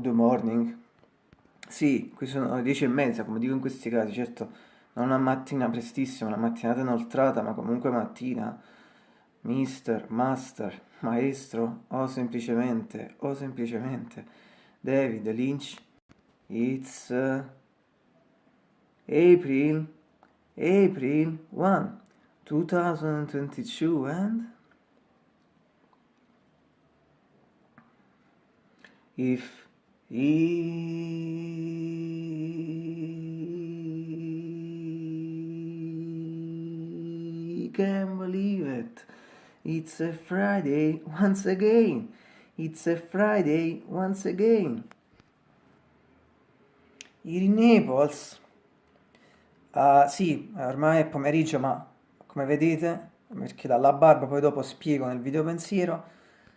good morning. Sì, qui sono le dieci e mezza, come dico in questi casi, certo, non una mattina prestissima, una mattinata inoltrata, ma comunque mattina. Mister, master, maestro, o semplicemente, o semplicemente, David Lynch. It's uh, April, April 1, 2022 and... If He can believe it. It's a Friday once again. It's a Friday once again. In Naples. Uh, sì, ormai è pomeriggio, ma come vedete, perché dalla barba poi dopo spiego nel video pensiero,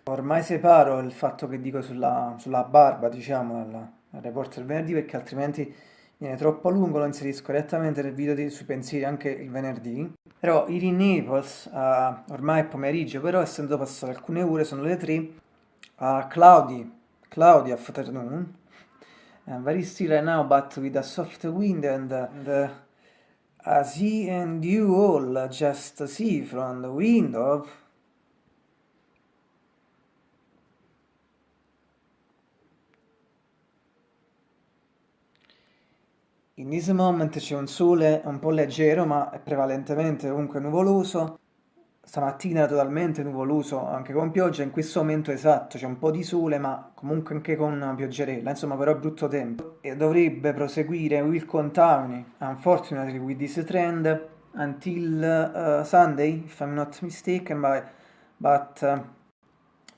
Ormai separo il fatto che dico sulla, sulla barba, diciamo, dal, report del venerdì, perché altrimenti viene troppo lungo, lo inserisco direttamente nel video di, sui pensieri anche il venerdì. Però ieri Naples, uh, ormai è pomeriggio, però essendo passate alcune ore, sono le 3, uh, cloudy, cloudy afternoon, uh, very still right now, but with a soft wind and, and uh, as he and you all just see from the window In this moment c'è un sole un po' leggero, ma è prevalentemente comunque nuvoloso. Stamattina totalmente nuvoloso, anche con pioggia, in questo momento esatto, c'è un po' di sole, ma comunque anche con pioggerella, insomma però è brutto tempo. E dovrebbe proseguire, will continue, unfortunately with this trend, until uh, Sunday, if I'm not mistaken, but, but uh,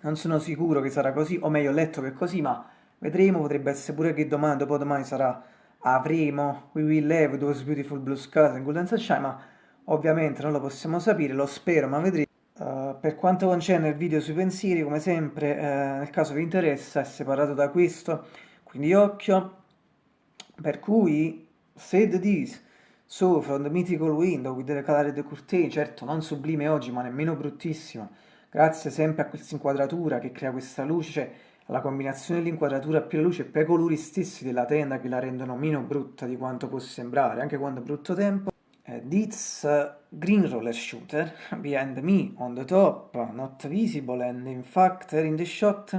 non sono sicuro che sarà così, o meglio ho letto che è così, ma vedremo, potrebbe essere pure che domani, dopodomani sarà avremo We Will Have Those Beautiful Blue Skies and Golden Sunshine, ma ovviamente non lo possiamo sapere, lo spero, ma vedremo. Uh, per quanto concerne il video sui pensieri, come sempre, uh, nel caso vi interessa, è separato da questo, quindi occhio. Per cui, said this, so from the mythical window with the colored curtain, certo non sublime oggi, ma nemmeno bruttissimo, grazie sempre a questa inquadratura che crea questa luce, cioè la combinazione dell'inquadratura più la luce e poi i colori stessi della tenda che la rendono meno brutta di quanto può sembrare, anche quando è brutto tempo. This green roller shooter behind me on the top, not visible and in fact in the shot.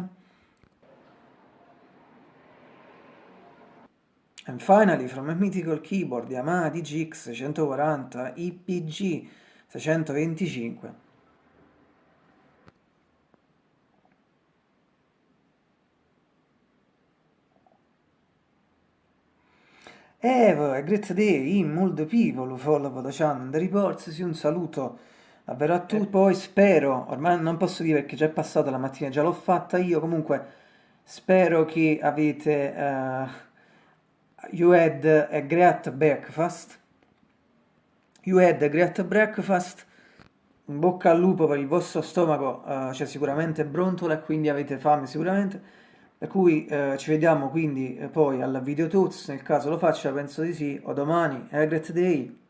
And finally from a mythical keyboard Yamaha DGX 140 IPG 625 Have a great day in people who follow the channel. The reports, sì, un saluto davvero a tutti, poi spero, ormai non posso dire perché già è passata la mattina, già l'ho fatta io, comunque spero che avete, uh, you had a great breakfast, you had a great breakfast, in bocca al lupo per il vostro stomaco, uh, c'è sicuramente brontola e quindi avete fame sicuramente, per cui eh, ci vediamo quindi eh, poi al video tuts, nel caso lo faccia penso di sì, o domani, have a great day!